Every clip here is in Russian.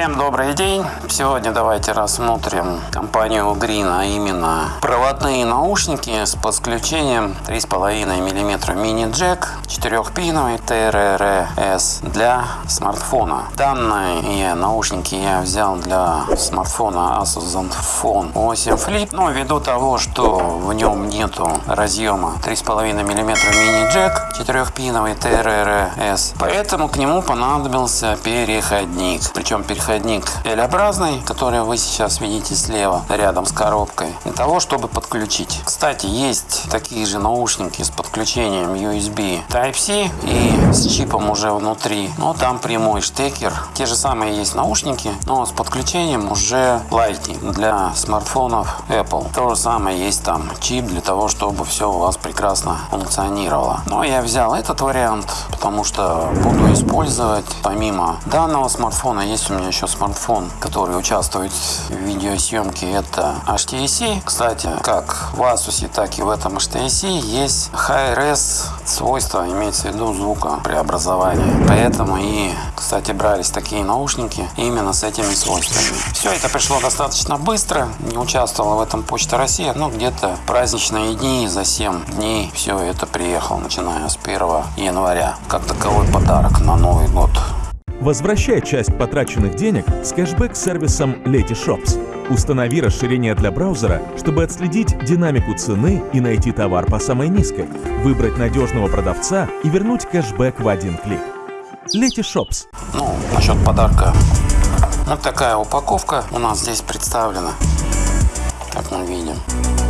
Всем добрый день! Сегодня давайте рассмотрим компанию Green, а именно проводные наушники с подключением 3,5 мм мини-джек 4-пиновый TRRS для смартфона. Данные наушники я взял для смартфона Asus Zenfone 8 Flip, но ввиду того, что в нем нету разъема 3,5 мм мини-джек 4-пиновый TRRS, поэтому к нему понадобился переходник. Причем переходник L-образный, который вы сейчас видите слева, рядом с коробкой, для того, чтобы подключить. Кстати, есть такие же наушники с подключением USB Type-C и с чипом уже внутри, но там прямой штекер. Те же самые есть наушники, но с подключением уже Lightning для смартфонов Apple. То же самое есть там чип для того, чтобы все у вас прекрасно функционировало. Но я взял этот вариант, потому что буду использовать помимо данного смартфона, есть у меня еще смартфон, который участвует в видеосъемке, это HTC. Кстати, как в Asus, так и в этом HTC есть High-Res свойства, имеется в виду звука преобразования. Поэтому и, кстати, брались такие наушники именно с этими свойствами. Все это пришло достаточно быстро, не участвовала в этом Почта России, но где-то праздничные дни, за 7 дней все это приехало, начиная с 1 января, как таковой подарок на Новый год. Возвращай часть потраченных денег с кэшбэк-сервисом Letyshops. Установи расширение для браузера, чтобы отследить динамику цены и найти товар по самой низкой, выбрать надежного продавца и вернуть кэшбэк в один клик. Letyshops. Ну, насчет подарка. Вот такая упаковка у нас здесь представлена, как мы видим.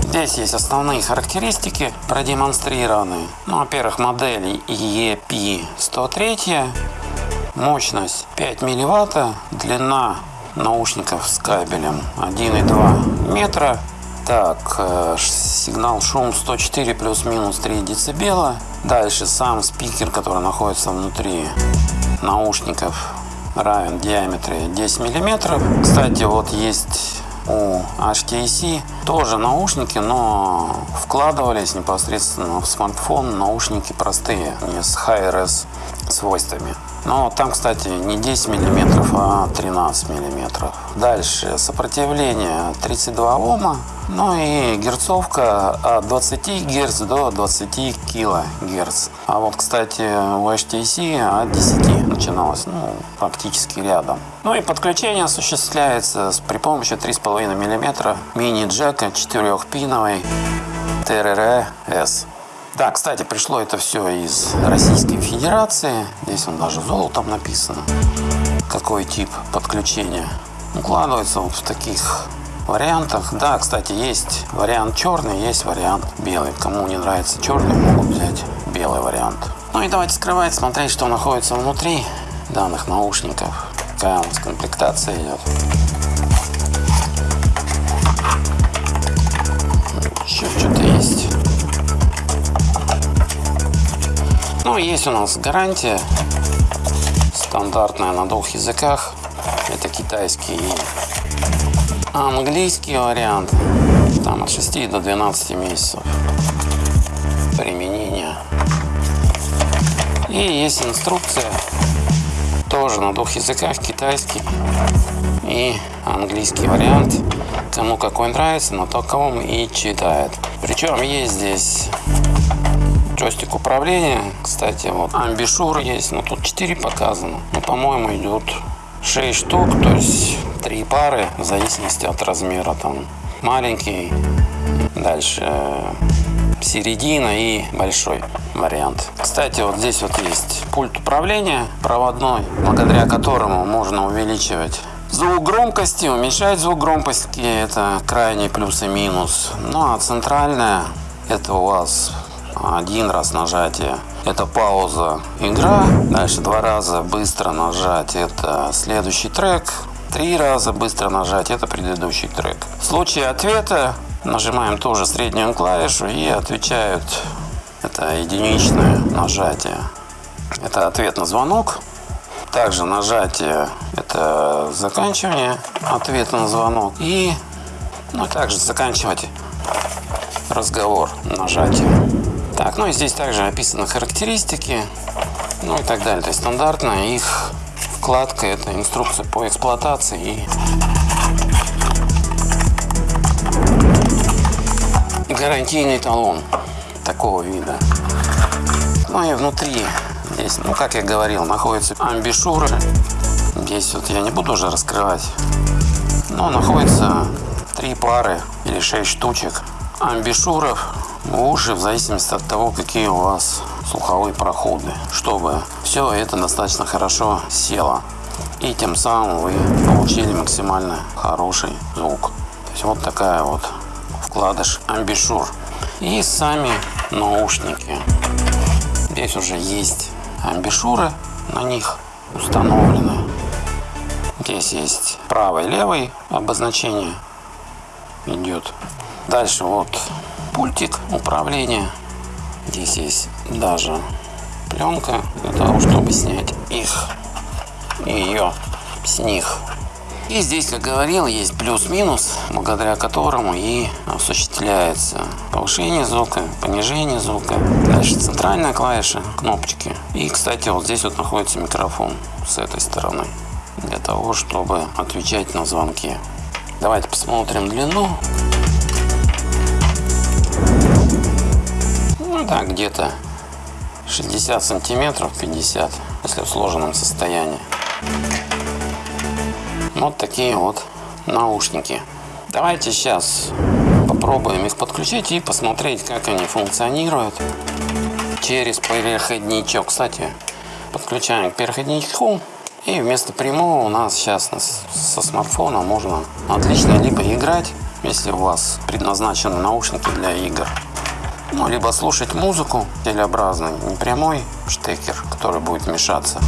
Здесь есть основные характеристики продемонстрированные. Ну, во-первых, модель EP103 Мощность 5 милливатта, длина наушников с кабелем 1,2 метра. Так, э, сигнал шум 104 плюс-минус 3 децибела. Дальше сам спикер, который находится внутри наушников, равен диаметре 10 миллиметров. Кстати, вот есть у HTC тоже наушники, но вкладывались непосредственно в смартфон наушники простые, не с high-res свойствами. Но там, кстати, не 10 миллиметров, а 13 миллиметров. Дальше сопротивление 32 Ома. Ну и герцовка от 20 Гц до 20 кГц. А вот, кстати, у HTC от 10 начиналось, ну, практически рядом. Ну и подключение осуществляется при помощи 3,5 мм мини-джека 4-пиновой TRR-S. Да, кстати, пришло это все из Российской Федерации. Здесь он даже золотом написано. Какой тип подключения. Укладывается вот в таких вариантах. Да, кстати, есть вариант черный, есть вариант белый. Кому не нравится черный, могут взять белый вариант. Ну и давайте скрывать, смотреть, что находится внутри данных наушников. Какая у нас комплектация идет. Еще что-то есть. Ну, есть у нас гарантия стандартная на двух языках. Это китайский и английский вариант. Там от 6 до 12 месяцев применения. И есть инструкция тоже на двух языках, китайский и английский вариант. Кому какой нравится, на таковом и читает. Причем есть здесь джойстик управления. Кстати, вот амбишур есть, но тут 4 показано. Но, по-моему, идет 6 штук, то есть 3 пары, в зависимости от размера. Там маленький, дальше середина и большой вариант. Кстати, вот здесь вот есть пульт управления проводной, благодаря которому можно увеличивать звук громкости, уменьшать звук громкости, это крайний плюс и минус. Ну а центральная, это у вас один раз нажатие. Это пауза. Игра. Дальше два раза быстро нажать. Это следующий трек. Три раза быстро нажать. Это предыдущий трек. В случае ответа нажимаем тоже среднюю клавишу и отвечают. Это единичное нажатие. Это ответ на звонок. Также нажатие это заканчивание ответа на звонок. И ну, также заканчивать разговор нажатием так, ну и здесь также описаны характеристики, ну и так далее. То есть стандартно их вкладка – это инструкция по эксплуатации и гарантийный талон такого вида. Ну и внутри здесь, ну как я говорил, находятся амбишуры. Здесь вот я не буду уже раскрывать, но находится три пары или шесть штучек амбишуров уши в зависимости от того, какие у вас слуховые проходы, чтобы все это достаточно хорошо село. И тем самым вы получили максимально хороший звук. То есть вот такая вот вкладыш амбишур. И сами наушники. Здесь уже есть амбишуры на них установлены. Здесь есть правый левый обозначение идет. Дальше вот пультик управления. Здесь есть даже пленка для того, чтобы снять их ее с них. И здесь, как говорил, есть плюс-минус, благодаря которому и осуществляется повышение звука, понижение звука. Дальше центральная клавиша, кнопочки. И, кстати, вот здесь вот находится микрофон с этой стороны, для того, чтобы отвечать на звонки. Давайте посмотрим длину. Ну да, где-то 60 сантиметров, 50, если в сложенном состоянии. Вот такие вот наушники. Давайте сейчас попробуем их подключить и посмотреть, как они функционируют через переходничок. Кстати, подключаем к переходничку. И вместо прямого у нас сейчас со смартфона можно отлично либо играть, если у вас предназначены наушники для игр, ну, либо слушать музыку телеобразный, не прямой штекер, который будет мешаться.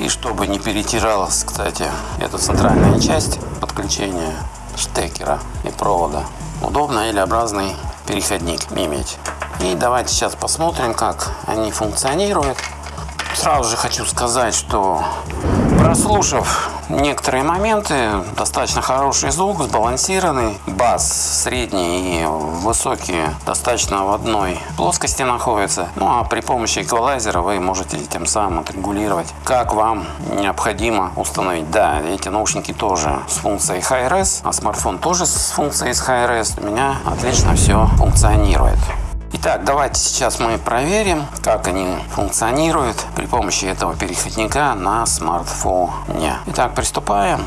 И чтобы не перетиралась, кстати, эта центральная часть подключения штекера и провода, удобно или образный переходник иметь. И давайте сейчас посмотрим, как они функционируют. Сразу же хочу сказать, что прослушав некоторые моменты, достаточно хороший звук, сбалансированный, бас средний и высокий достаточно в одной плоскости находится. Ну а при помощи эквалайзера вы можете тем самым отрегулировать, как вам необходимо установить. Да, эти наушники тоже с функцией Hi-Res, а смартфон тоже с функцией Hi-Res. У меня отлично все функционирует. Итак, давайте сейчас мы проверим, как они функционируют при помощи этого переходника на смартфоне. Итак, приступаем.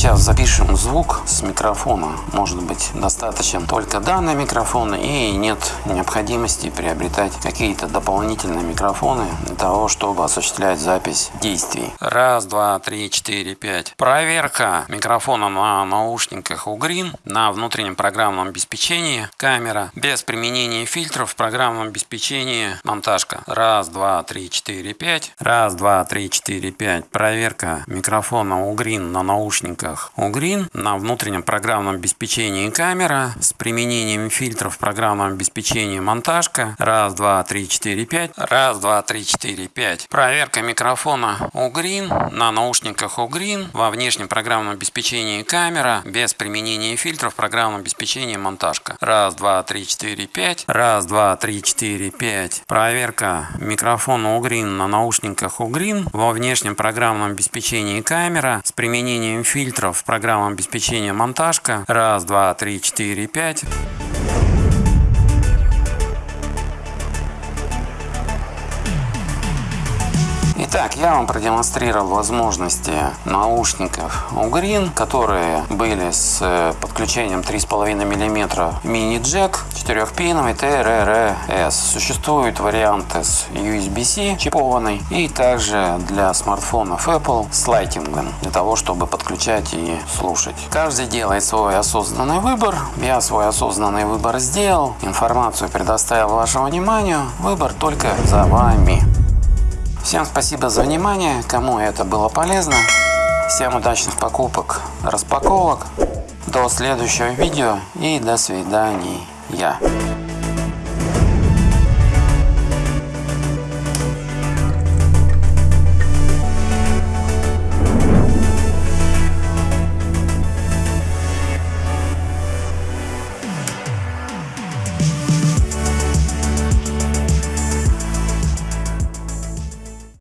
Сейчас запишем звук с микрофона. Может быть достаточно только данный микрофон и нет необходимости приобретать какие-то дополнительные микрофоны для того, чтобы осуществлять запись действий. Раз, два, три, четыре, пять. Проверка микрофона на наушниках у Green на внутреннем программном обеспечении. Камера без применения фильтров в программном обеспечении. Монтажка. Раз, два, три, четыре, пять. Раз, два, три, четыре, пять. Проверка микрофона у Green на наушниках у Green на внутреннем программном обеспечении камера с применением фильтров в программном обеспечении монтажка. Раз, два, три, четыре, пять. Раз, два, три, четыре, пять. Проверка микрофона у Green на наушниках у Green во внешнем программном обеспечении камера без применения фильтров в программном обеспечении монтажка. Раз, два, три, четыре, пять. Раз, два, три, четыре, пять. Проверка микрофона у Green на наушниках у Green во внешнем программном обеспечении камера с применением фильтров в программном обеспечении монтажка. Раз, два, три, четыре, пять. Итак, я вам продемонстрировал возможности наушников у Green, которые были с э, подключением 3,5 мм мини-джек 4-пиновый TRRS. Существуют варианты с USB-C чипованной и также для смартфонов Apple с лайтингом для того, чтобы подключать и слушать. Каждый делает свой осознанный выбор. Я свой осознанный выбор сделал. Информацию предоставил вашему вниманию. Выбор только за вами. Всем спасибо за внимание, кому это было полезно. Всем удачных покупок, распаковок. До следующего видео и до Yeah.